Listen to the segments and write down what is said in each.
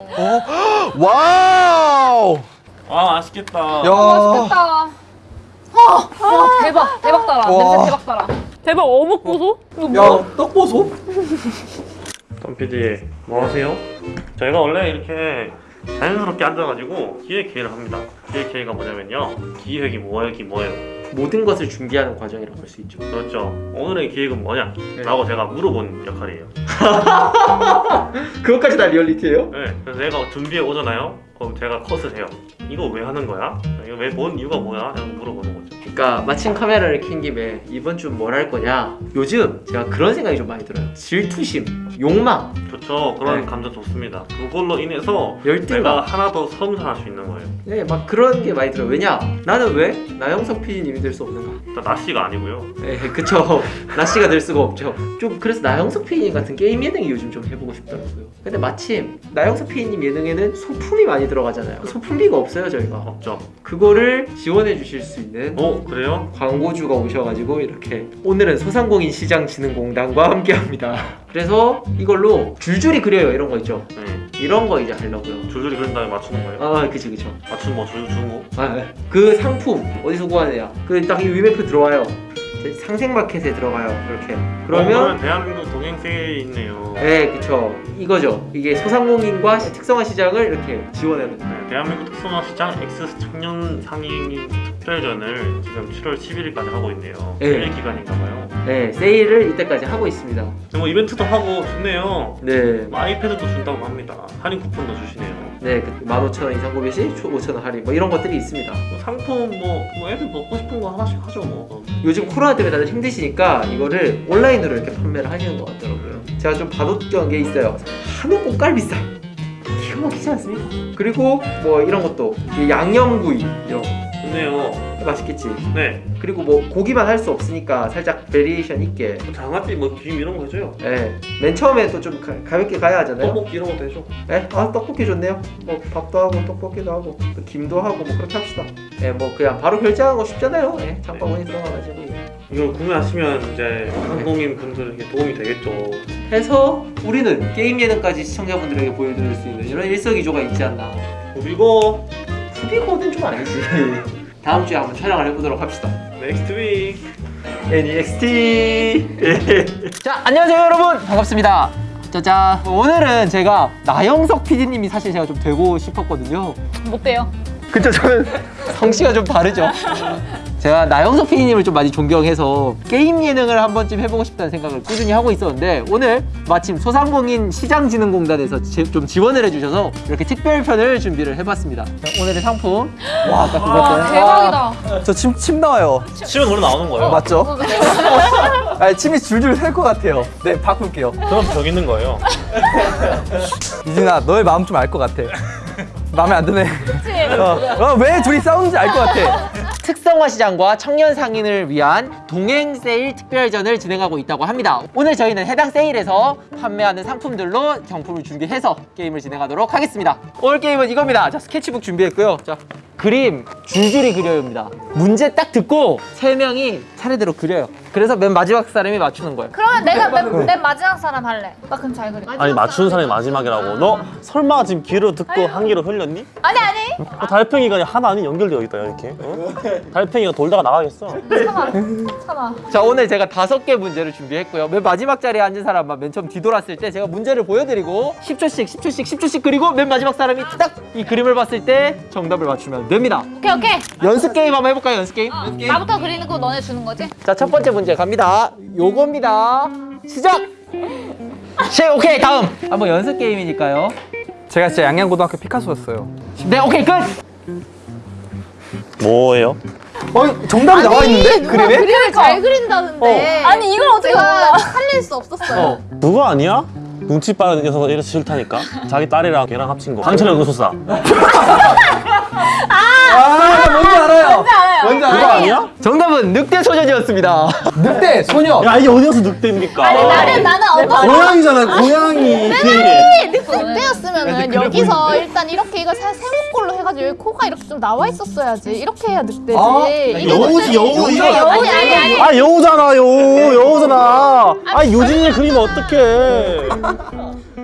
어? 와우! 아 맛있겠다. 야. 맛있겠다. 와, 와 대박 대박 달아. 와. 냄새 대박 달아. 대박 어묵 보소? 이거 뭐야? 야, 떡 보소? 덤 PD 뭐 하세요? 저희가 원래 이렇게 자연스럽게 앉아가지고 기획 회의를 합니다. 기획 회의가 뭐냐면요. 기획이 뭐예요, 뭐예요? 모든 것을 준비하는 과정이라고 할 수 있죠. 그렇죠. 오늘의 기획은 뭐냐? 네. 라고 제가 물어본 역할이에요. 그것까지 다 리얼리티예요? 네, 그래서 내가 준비해 오잖아요. 그럼 제가 컷을 해요. 이거 왜 하는 거야? 이거 왜뭔 이유가 뭐야? 라고 물어보는 거죠. 그러니까 마침 카메라를 켠 김에 이번 주 뭘 할 거냐? 요즘 제가 그런 생각이 좀 많이 들어요. 질투심, 욕망, 좋죠. 그런 네. 감정 좋습니다. 그걸로 인해서 내가 열등감. 하나 더 섬산할 수 있는 거예요. 네, 막 그런 게 많이 들어요. 왜냐? 나는 왜 나영석 PD님이 될 수 없는가? 나씨가 아니고요. 네, 그쵸. 나씨가 될 수가 없죠. 좀 그래서 나영석 PD님 같은 게임 예능이 요즘 좀 해보고 싶더라고요. 근데 마침 나영석 PD님 예능에는 소품이 많이 들어가잖아요. 소품비가 없어요, 저희가. 없죠. 그거를 지원해 주실 수 있는 어 그래요? 광고주가 오셔가지고 이렇게 오늘은 소상공인 시장진흥공단과 함께합니다. 그래서 이걸로 줄줄이 그려요 이런 거 있죠. 네. 이런 거 이제 하려고요. 줄줄이 그린 다음에 맞추는 거예요? 아 그치 그쵸. 맞추는 뭐 줄줄 주는 거? 아, 네. 그 상품 어디서 구하느냐? 그 딱 이 위메프 들어와요. 상생마켓에 들어가요. 이렇게. 어, 그러면 그러면 대한민국 동행세에 있네요. 네 그쵸. 이거죠. 이게 소상공인과 시- 특성화 시장을 이렇게 지원하는. 네, 대한민국 특성화 시장 X 청년 상인 특별전을 지금 7월 11일까지 하고 있네요. 네. 세일 기간인가봐요. 네 세일을 이때까지 하고 있습니다. 뭐 이벤트도 하고 좋네요. 네. 뭐 아이패드도 준다고 합니다. 할인 쿠폰도 주시네요. 네, 그 15,000원 이상 구매 시 5,000원 할인 뭐 이런 것들이 있습니다. 뭐 상품 뭐, 뭐 애들 먹고 싶은 거 하나씩 하죠 뭐. 요즘 코로나 때문에 다들 힘드시니까 이거를 온라인으로 이렇게 판매를 하시는 것 같더라고요. 제가 좀 봐뒀던 게 있어요. 한우 꽃갈비살. 기가 막히지 않습니까? 그리고 뭐 이런 것도 이 양념구이 이런 거 좋네요. 맛있겠지. 네. 그리고 뭐 고기만 할 수 없으니까 살짝 variation 있게. 뭐 장아찌 뭐김 이런 거 해줘요. 예. 맨 처음에 또 좀 가볍게 가야 하잖아요. 떡볶이 이런 것도 해줘. 예? 아 떡볶이 좋네요. 뭐 밥도 하고 떡볶이도 하고 또 김도 하고 뭐 그렇게 합시다. 예, 뭐 그냥 바로 결제하는 거 쉽잖아요. 예, 장바구니 들어가가지고. 이걸 구매하시면 이제 상공인 분들에게 도움이 되겠죠. 해서 우리는 게임 예능까지 시청자분들에게 보여드릴 수 있는 이런 일석이조가 있지 않나. 그리고 후비거는 좀 아니지. 다음 주에 한번 촬영을 해보도록 합시다. Next week NEXT. 자, 안녕하세요 여러분. 반갑습니다. 짜잔. 오늘은 제가 나영석 PD님이 사실 제가 좀 되고 싶었거든요. 못 돼요. 그쵸 저는 성씨가 좀 다르죠 제가 나영석 PD님을 좀 많이 존경해서 게임 예능을 한 번쯤 해보고 싶다는 생각을 꾸준히 하고 있었는데 오늘 마침 소상공인 시장진흥공단에서 지- 좀 지원을 해주셔서 이렇게 특별편을 준비를 해봤습니다 자, 오늘의 상품 와 그것들 대박이다. 저 침, 침 나와요. 치면 원래 나오는 거예요. 맞죠? 아, 침이 줄줄 셀 것 같아요. 네, 바꿀게요. 그럼 벽 있는 거예요. 이진아, 너의 마음 좀 알 것 같아. 마음에 안 드네. 어, 어, 왜 둘이 싸우는지 알 것 같아. 특성화 시장과 청년 상인을 위한 동행 세일 특별전을 진행하고 있다고 합니다. 오늘 저희는 해당 세일에서 판매하는 상품들로 경품을 준비해서 게임을 진행하도록 하겠습니다. 오늘 게임은 이겁니다. 자, 스케치북 준비했고요. 자, 그림 줄줄이 그려요입니다. 문제 딱 듣고 세 명이 차례대로 그려요. 그래서 맨 마지막 사람이 맞추는 거예요. 그러면 내가 맨, 맨 마지막 사람 할래. 나 그럼 잘 그려. 아니 맞추는 사람이 마지막이라고. 너 설마 지금 귀로 듣고 한 귀로 흘렸니? 아니 아니. 어, 달팽이가 하나 아닌 연결되어 있다 이렇게. 어? 달팽이가 돌다가 나가겠어. 참아. 참아. 자 오늘 제가 다섯 개 문제를 준비했고요 맨 마지막 자리에 앉은 사람만 맨 처음 뒤돌았을 때 제가 문제를 보여드리고 10초씩 10초씩 10초씩 그리고 맨 마지막 사람이 딱 이 그림을 봤을 때 정답을 맞추면 됩니다 오케이 오케이. 연습 게임 한번 해볼까요 연습 게임? 나부터 그리는 거 너네 주는 거지? 자 첫 번째 문제 갑니다 요겁니다 시작 시 오케이 다음 한번 연습 게임이니까요 제가 진짜 양양고등학교 피카소였어요. 네 오케이 끝 뭐예요? 어, 정답이 나와 있는데? 그림에? 그림을 잘 그린다는데. 아니 이걸 어떻게 몰라? 살릴 수 없었어요. 어. 그거 아니야? 눈치 빠른 녀석 이래서 싫다니까? 자기 딸이랑 걔랑 합친 거. 강철의 응소사. 아, 뭔지 알아요. 뭔지 알아요. 뭔지 그거 알아요. 아니야? 정답은 늑대 소년이었습니다 늑대, 소녀. 야 이게 어디서 늑대입니까? 아니 나는 나는 어떤 고양이잖아 고양이. 늑대였으면은 여기서 일단 이렇게 이거 사- 세모꼴로 해가지고 여기 코가 이렇게 좀 나와 있었어야지. 이렇게 해야 늑대지. 아, 여우지, 여우, 이거. 여우지 아니 아니. 아 여우잖아 여우 여우잖아. 아 유진이 그리면 어떡해?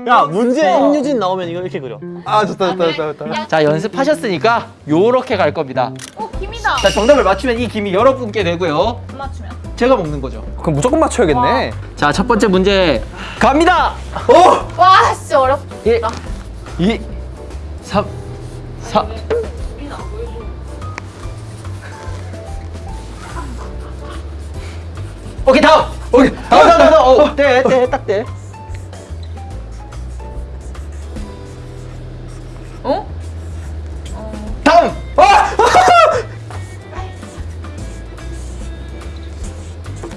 야 문제 임유진 나오면 이거 이렇게 그려. 아 좋다 좋다 좋다 좋다. 자 연습하셨으니까 요렇게 갈 겁니다. 오 김이다. 자 정답을 맞추면 이 김이 여러분께 되고요. 안 맞추면. 제가 먹는 거죠. 그럼 무조건 맞춰야겠네. 자첫 번째 문제 갑니다. 와 진짜 어렵. 1, 2, 3, 4. 오케이 다음. 오케이 다음 다음 다음. 어, 때, 때, 딱 때. 어?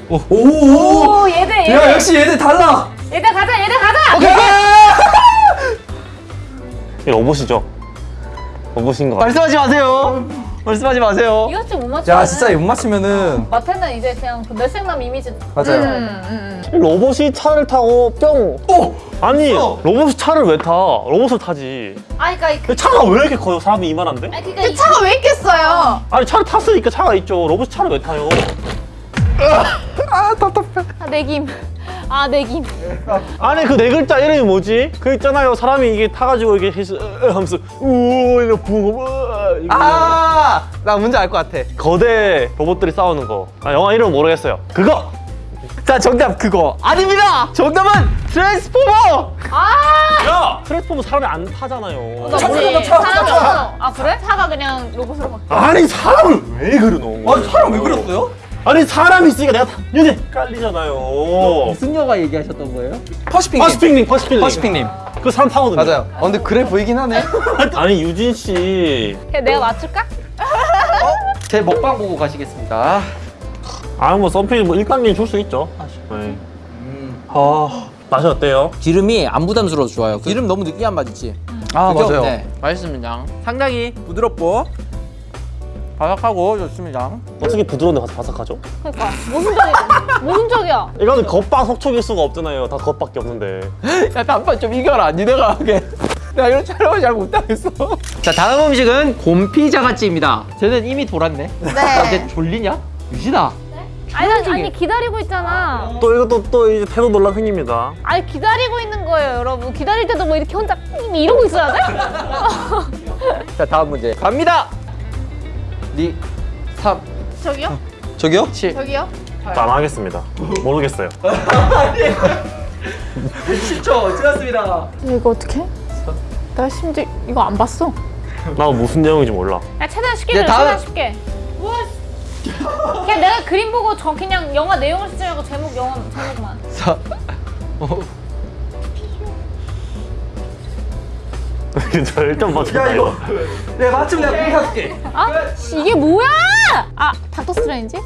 오 얘들 얘들. 야 역시 얘들 달라. 얘들 가자 얘들 가자. 이 로봇이죠. 로봇인 것 같아. 말씀하지 마세요. 말씀하지 마세요. 이거 좀못 맞추. 야 진짜 못 맞추면은 마태는 이제 그냥 그 뇌생남 이미지. 맞아요. 음, 음, 로봇이 차를 타고 뿅. 오. 아니 어. 로봇이 차를 왜 타? 로봇을 타지. 음. 아니 그러니까 그, 근데 차가 왜 이렇게 커요? 사람이 이만한데? 아니 그러니까 이 차가 왜 있겠어요? 아니 차를 탔으니까 차가 있죠. 로봇이 차를 왜 타요? 아 답답해. 아 내김. 아 내김. 아니 그네 글자 이름이 뭐지? 그 있잖아요. 사람이 이게 타가지고 이게 해서 으, 하면서 우 이거 부고 으, 이거 아나 문제 알 것 같아. 거대 로봇들이 싸우는 거. 아, 영화 이름 모르겠어요. 그거. 자 정답 그거 아닙니다. 정답은 트랜스포머. 아. 야 트랜스포머 사람이 안 타잖아요. 나 모르겠다, 차, 차, 사람이 차. 없어. 아 그래? 차가 그냥 로봇으로 바뀌어. 아니 사람을 왜 그러노? 아 사람 왜 그랬어요? 아니 사람이 있으니까 내가 다 윤희 깔리잖아요. 무슨 영화 얘기하셨던 거예요? 퍼시픽님. 퍼시픽님, 퍼시픽님. 퍼시픽님. 그 사람 타거든요. 맞아요. 어, 근데 그래 보이긴 하네. 아니 유진 씨. 내가 맞출까? 제 먹방 보고 가시겠습니다. 아뭐 썸페이 뭐 일당님 줄수 있죠. 네. 아 맛이 어때요? 기름이 안 부담스러워서 좋아요. 기름 너무 느끼한 맛 있지? 아? 맞아요. 네, 맛있습니다. 상당히 부드럽고 바삭하고 좋습니다. 어떻게 부드러운데 바삭하죠? 그러니까 무슨 적이 무슨 적이야? 이거는 겉바 속촉일 수가 없잖아요. 다 겉밖에 없는데. 야, 단판 좀 이겨라. 니네가 하게. 내가 이런 촬영을 잘 못하겠어. 자, 다음 음식은 곰피자가찌입니다. 쟤는 이미 돌았네. 아, 네. 쟤 졸리냐? 유진아. 아니 아니, 아니 기다리고 있잖아. 또 이것도 또 이제 태도 논란 생깁니다. 아니 기다리고 있는 거예요, 여러분. 기다릴 때도 뭐 이렇게 혼자 이러고 있어야 돼? 자, 다음 문제. 갑니다. 리, 3, 저기요? 저기요? 7. 저기요? 안 하겠습니다. 모르겠어요. 10초 지났습니다. 이거 어떻게? 나 심지어 이거 안 봤어. 나 무슨 내용인지 몰라. 야 최대한 쉽게 네, 내 다음. 최대한 쉽게. 뭐? 그냥 내가 그림 보고 저 그냥 영화 내용을 쓰지 말고 제목 영화 제목만. 4, 5. 저 일단 맞췄다요. 내가 맞추면 내가 공 사줄게. 아 이게 뭐야? 아 닥터 스트레인지?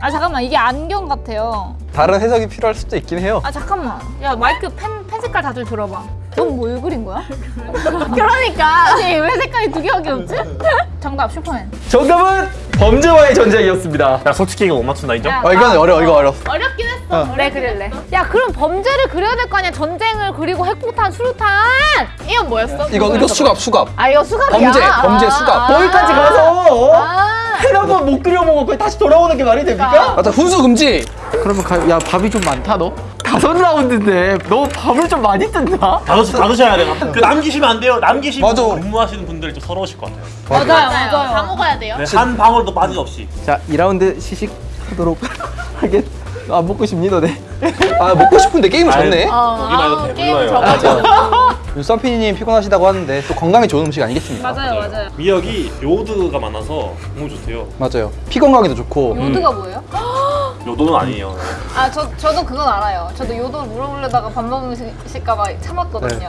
아 잠깐만 이게 안경 같아요. 다른 해석이 필요할 수도 있긴 해요. 아 잠깐만. 야 마이크 펜, 펜 색깔 다들 들어봐. 넌 뭘 그린 거야? 그러니까. 아니 왜 색깔이 두 개밖에 없지? 정답 슈퍼맨. 정답은 범죄와의 전쟁이었습니다. 야 솔직히 이거 못 맞춘다 인정? 야, 어 이건 어려 이거 어려. 어렵긴 했어. 그래 그릴래. 야 그럼 범죄를 그려야 될 거 아니야. 전쟁을 그리고 핵폭탄, 수류탄. 이건 뭐였어? 이거 이거 수갑 수갑. 아 이거 수갑이야. 범죄, 범죄 수갑. 거기까지 가서 아. 해놓고 못 그려먹고 거기 다시 돌아오는 게 말이 됩니까? 그러니까. 맞아 훈수 금지. 그러면 가, 야 밥이 좀 많다 너? 다섯 라운드인데 너 밥을 좀 많이 뜬다? 다, 드, 다 드셔야 돼요. 그 남기시면 안 돼요. 남기시면 맞아. 근무하시는 분들이 좀 서러우실 것 같아요. 맞아요, 맞아요. 다 먹어야 돼요. 네, 한 방울도 빠짐없이. 자 2라운드 시식하도록 하겠. 안 먹고 싶니 너네? 아 먹고 싶은데 게임을 졌네. 어, 보기 말고 아우, 배 게임. 져가지고. 쌈피디님 피곤하시다고 하는데 또 건강에 좋은 음식 아니겠습니까? 맞아요, 맞아요. 미역이 요드가 많아서 너무 좋대요. 맞아요. 피 건강에도 좋고. 요드가 뭐예요? 요도는 아니에요. 아, 저, 저도 그건 알아요. 저도 요도 물어보려다가 밥 먹으실까봐 참았거든요.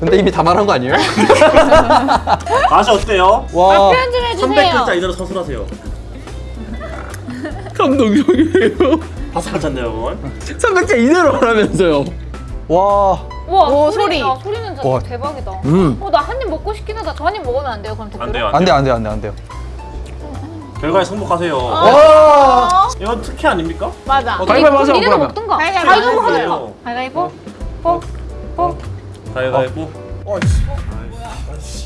근데 이미 다 말한 거 아니에요? 맛이 어때요? 와. 표현 좀 해주세요. 300글자 이대로 서술하세요. 감동적이에요. 바삭한데요, 그건? 300자 이대로 하라면서요. 와. 우와, 오, 소리. 소리. 아, 소리는 진짜 와. 대박이다. 음. 어, 나 한 입 먹고 싶긴 하다. 저 한 입 먹으면 안 돼요? 그럼 댓글에? 안 돼요, 안 돼요 안 돼요 안 돼요 안 돼요. 결과에 승복하세요. 와. 이건 특혜 아닙니까? 맞아. 가위바위보 하자, 니네도. 먹든가. 가위바위보 가위바위보 하자. 가위바위보? 뽀? 뽀? 가위바위보.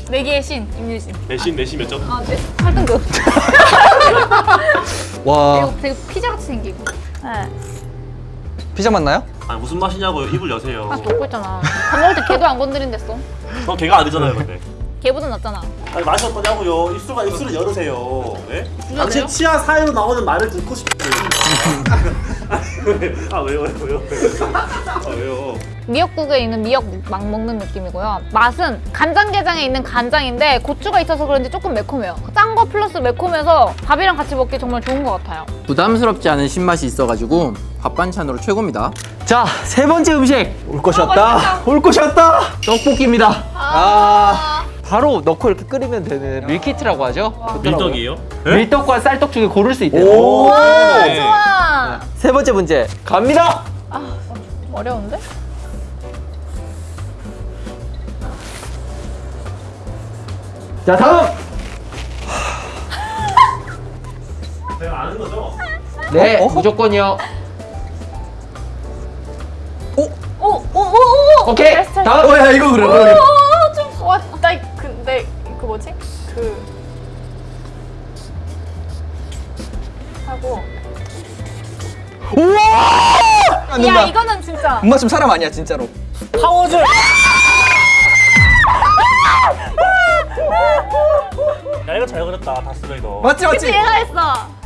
내기의 신, 임유진. 내심, 내심 몇 점? 아, 네. 8등급. 와. 이거 되게 피자 같이 생기고. 네. 피자 맞나요? 아니 무슨 맛이냐고요? 입을 여세요. 아 먹고 있잖아. 밥 먹을 때 걔도 안 건드린댔어. 저 걔가 아니잖아요, 근데. 걔보다 낫잖아. 아니 맛이 어떠냐고요? 입술과 입술을 열으세요. 네? 당신 치아 사이로 나오는 말을 듣고 싶어요. 아 왜요, 왜요, 왜요? 아 왜요? 미역국에 있는 미역 막 먹는 느낌이고요. 맛은 간장게장에 있는 간장인데 고추가 있어서 그런지 조금 매콤해요. 짠 거 플러스 매콤해서 밥이랑 같이 먹기 정말 좋은 것 같아요. 부담스럽지 않은 신맛이 있어가지고 밥 반찬으로 최고입니다. 자, 세 번째 음식 올 것이었다. 올 것이었다. 떡볶이입니다. 아. 바로 넣고 이렇게 끓이면 되는 밀키트라고 하죠. 밀떡이에요? 밀떡과 쌀떡 중에 고를 수 있대요. 오. 네. 좋아. 세 번째 문제 갑니다. 어려운데? 자, 다음. 제가 아는 거죠? 네, 어? 어? 무조건이요. 오오오오. 오케이. 다음. 어, 야 이거 그래. 그래. 좀 와, 나 근데 그 뭐지? 그 하고. 우와! 안 야. 이거는 진짜. 엄마 지금 사람 아니야 진짜로. 파워즈! 야 이거 잘 그렸다 다스베이더 맞지 맞지. 얘가 했어.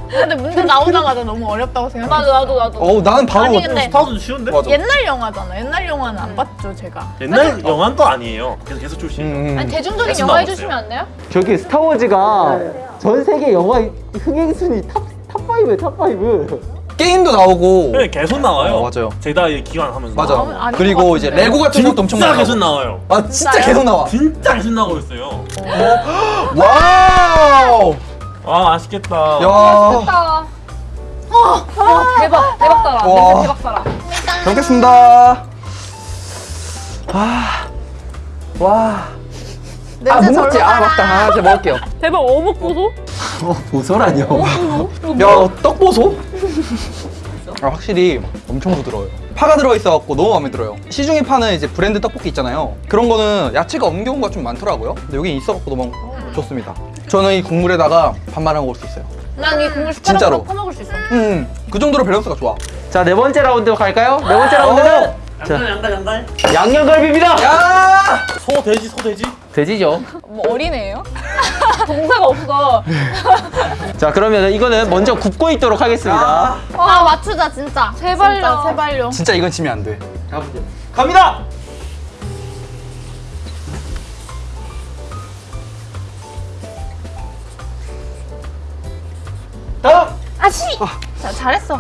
근데 문제 나오자마자 너무 어렵다고 생각해. 나도 나도 나도. 어우 나는 바로. 아니, 근데- 스타워즈 쉬운데? 맞아. 옛날 영화잖아. 옛날 영화는 안 봤죠, 제가. 옛날 영화는 또 아니에요 계속 계속 출신 음, 음. 아니 대중적인 영화 나왔어요. 해주시면 안 돼요? 저기 스타워즈가 전 세계 영화 흥행 순위 top top 5에 top 5. 게임도 나오고. 네, 계속 나와요 어, 맞아요. 제다이 귀환하면서 맞아. 나와요. 아닌 그리고 것 이제. 레고 같은 것도 엄청 진짜 나오고. 계속 나와요 아 진짜 계속 나와. 진짜 계속 나오고 있어요 와우. 아 맛있겠다 야. 됐다. 어, 대박 대박 살아. 와. 대박. 잘 먹겠습니다. 아. 와. 아, 못 먹지. 아. 맞다. 아, 제가 먹을게요. 대박 어묵 보소? 어, 보설아니요. 야, 떡 보소? 아, 확실히 엄청 부드러워요. 파가 들어있어갖고 너무 마음에 들어요. 시중에 파는 이제 브랜드 떡볶이 있잖아요. 그런 거는 야채가 없는 경우가 좀 많더라고요. 근데 여기 있어갖고 너무 좋습니다. 저는 이 국물에다가 밥 말아 먹을 수 있어요. 난 이 국물 진짜로. 숟가락으로 퍼먹을 수 있어. 음, 그 정도로 밸런스가 좋아. 자, 네 번째 라운드 갈까요? 네 번째 라운드는 양달 양달 양달 양념갈비입니다. 야! 소 돼지 소 돼지 돼지죠. 뭐 어린애예요? 동사가 없어. 자, 그러면 이거는 먼저 굽고 있도록 하겠습니다. 아, 맞추자, 진짜. 제발요. 진짜, 제발요. 진짜 이건 지면 안 돼. 가보죠. 갑니다. 다음. 아씨. 자, 잘했어.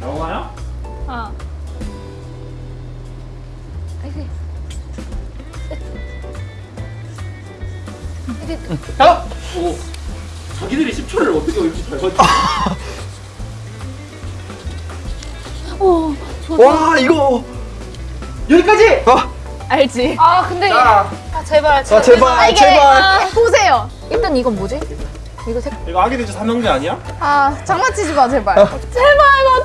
영화야? 아. 다음. 오. 자기들이 10초를 어떻게 올지 잘 봤지? 와, 이거. 여기까지. 아, 알지? 아 근데 자, 아 제발 아, 제발, 이게, 제발. 아, 보세요. 일단 이건 뭐지? 이거 색 이거 아기 돼지 삼형제 아니야? 아, 장난치지 마, 제발.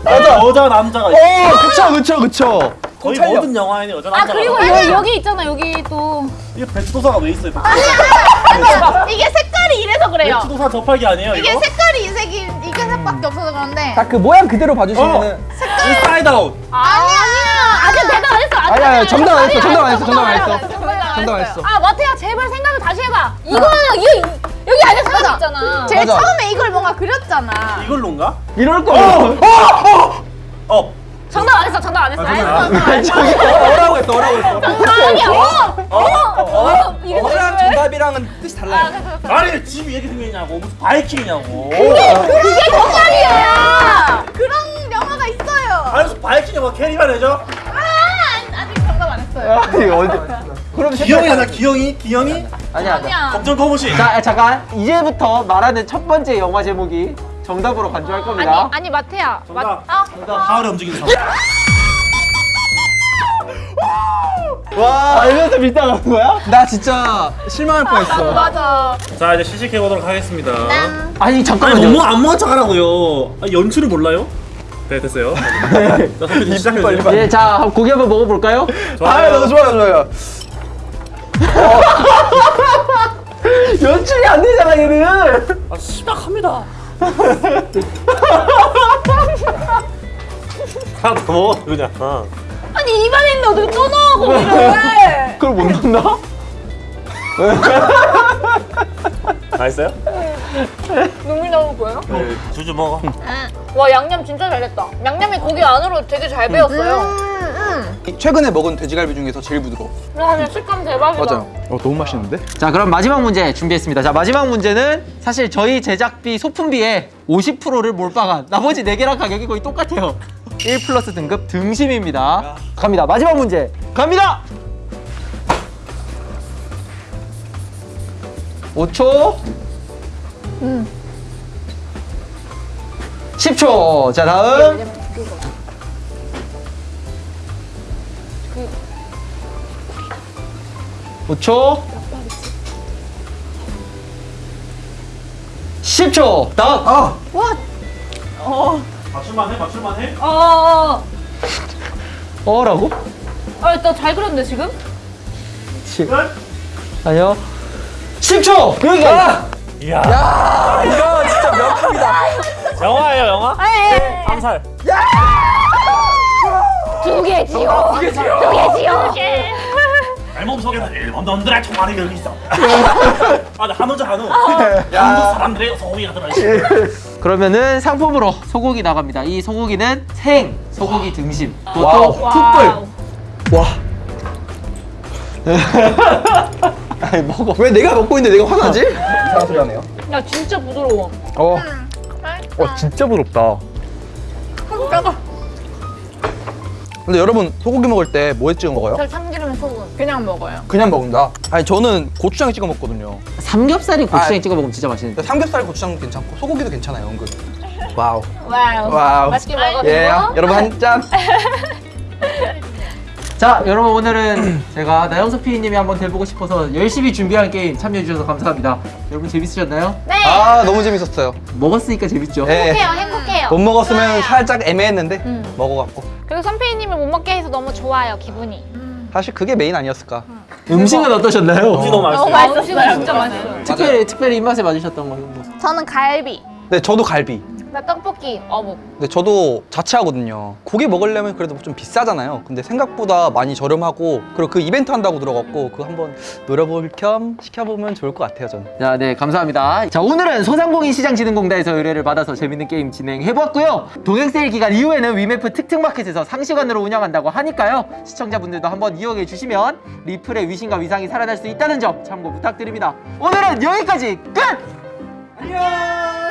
맞아. 여자 남자가 있어 어, 그쵸, 그쵸, 그쵸. 거의 찰려. 모든 영화에는 여자 아 남자가 그리고. 여, 여기 있잖아 여기 또 이게 배추도사가 왜 있어요? 아니야, 이게 색깔이 이래서 그래요. 배추도사 접하기 아니에요 이게 이거? 색깔이 이 색이, 이게 색밖에 없어서 그런데. 딱 그 모양 그대로 봐주시면은. 인사이드 아웃 아니야! 아직 대답 안 했어 안 아니, 아니, 정답 안 했어, 정답 안 했어, 정답 정답 안안 했어. 정답 안. 했어. 아 마태야 제발 생각을 다시 해봐 이거 이거 여기 안에 사람 맞아. 있잖아 제일 맞아. 처음에 이걸 뭔가 그렸잖아. 이걸로인가? 이럴 거. 어 정답 안 했어 정답 안 했어. 안 했어 저기 어라고 했어, 어라고 했어. 아니야. 어어? 어랑 정답이랑은 뜻이 달라요. 아니 집이 이렇게 생겼냐고. 무슨 바이킹이냐고. 아, 그런 영화가 있어요. 아니 무슨 바이킹이 뭐 캐리만 해줘? 아직 정답 안 했어요. 아니, 어디. 그럼 기영이잖아 기영이? 기영이? 아니야. 검정 거무시 자, 잠깐. 이제부터 말하는 첫 번째 영화 제목이 정답으로 간주할 겁니다. 아니 아니 마태야 정답 아, 하울의 움직이는 성 와, 알면서 밀당한 거야? 나 진짜 실망할 뻔했어. 맞아. 자 이제 시식해 보도록 하겠습니다 아니, 아니 잠깐만요. 너무 안 먹은 척하라고요 아, 연출을 몰라요? 네 됐어요 자 선배님 시작해주세요 빨리, 빨리. 예, 자, 고기 한번 먹어볼까요? 아, 너무 좋아요, 좋아요. 연출이 안 되잖아, 얘는. 아 시작합니다 하나 더 먹어 그냥. 어. 아니 입안에 있는데 어떻게 또 넣어 거기를? 그걸 못 넣나? 맛있어요? 눈물 나올 거예요? 네. 주주 먹어. 와 양념 진짜 잘했다. 양념이 고기 안으로 되게 잘 배었어요. 최근에 먹은 돼지갈비 중에서 제일 부드러워. 와 근데 식감 대박이다. 맞아요. 어, 너무 맛있는데? 자 그럼 마지막 문제 준비했습니다. 자 마지막 문제는 사실 저희 제작비 소품비의 50%를 몰빵한 나머지 4개랑 가격이 거의 똑같아요. 1 플러스 등급 등심입니다. 갑니다. 마지막 문제 갑니다. 5초. 음. 10초. 자 다음. 오초 10초. 다음. 아! 맞출만 해 맞출만 해. 어. 어라고? 아나잘 그렸는데 지금? 아니요. 10초. 여기가. 이야. 아, 이거 진짜 명품이다. 영화예요 영화? 네. 암살. 두 개지요. 두 개지요. 두 개지요. 알몸 속에는 일본 놈들의 총알이 여기 있어. 맞아 한우죠 한우. 한국 사람들의 소고기가 들어있어. 그러면은 상품으로 소고기 나갑니다. 이 소고기는 생 소고기 등심. 와우. 그것도 투뿔. 와. 아니 먹어. 왜 내가 먹고 있는데 내가 화나지? 이상한 소리 하네요. 야 진짜 부드러워. 어. 어, 진짜 부드럽다. 근데 여러분 소고기 먹을 때 뭐에 찍어 먹어요? 저 참기름 소금. 그냥 먹어요. 그냥 먹는다. 아니 저는 고추장에 찍어 먹거든요. 삼겹살이 고추장에 아. 찍어 먹으면 진짜 맛있는데. 삼겹살 고추장 괜찮고 소고기도 괜찮아요, 은근. 와우. 와우. 와우. 맛있게 먹어주고. 예, 여러분 한 짠. 자 여러분 오늘은 제가 나영석 PD님이 한번 돼보고 싶어서 열심히 준비한 게임 참여해 주셔서 감사합니다. 여러분 재밌으셨나요? 네. 아, 너무 재밌었어요. 먹었으니까 재밌죠. 예. 행복해요, 행복해요. 못 먹었으면 살짝 애매했는데 음. 먹어갖고. 그리고 선배님을 못 먹게 해서 너무 좋아요, 기분이. 사실 그게 메인 아니었을까. 음 식은 어떠셨나요? 음식 너무 맛있어요. 맛있어요. 진짜 맛있어요. 특별히 특별히 입맛에 맞으셨던 거는 뭐? 저는 갈비. 네, 저도 갈비. 나 떡볶이, 어묵. 근데 저도 자취하거든요. 고기 먹으려면 그래도 좀 비싸잖아요. 근데 생각보다 많이 저렴하고 그리고 그 이벤트 한다고 들어갔고 그거 한번 노려볼 겸 시켜보면 좋을 것 같아요, 저는. 자, 네, 감사합니다. 자, 오늘은 소상공인 시장진흥공단에서 의뢰를 받아서 재밌는 게임 진행해보았고요. 동행세일 기간 이후에는 위메프 특특마켓에서 상시간으로 운영한다고 하니까요. 시청자분들도 한번 이용해 주시면 리플의 위신과 위상이 살아날 수 있다는 점 참고 부탁드립니다. 오늘은 여기까지 끝! 안녕!